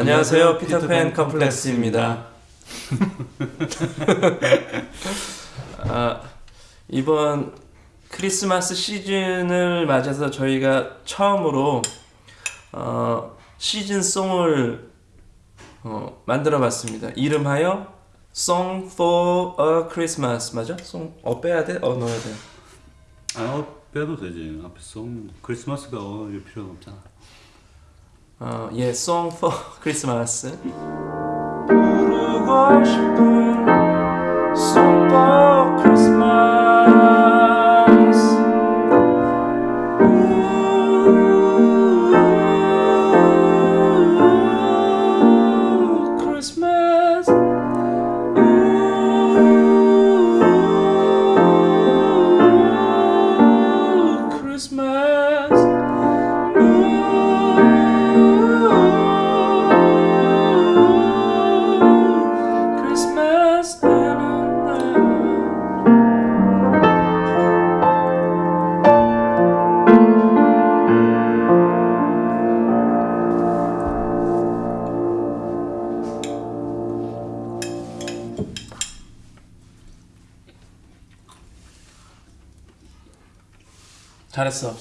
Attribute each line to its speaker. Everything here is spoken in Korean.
Speaker 1: 안녕하세요 피터팬 컴플렉스입니다 아, 이번 크리스마스 시즌을 맞아서 저희가 처음으로 어, 시즌송을 어, 만들어 봤습니다 이름하여 Song for a Christmas 맞아? 송, 어 빼야 돼? 어 넣어야 돼
Speaker 2: 아, 어, 빼도 되지. 앞에 송 크리스마스가 어, 필요가 없잖아.
Speaker 1: 어, 예, Song for Christmas. 부르고 싶은 Song for Christmas. 잘했어.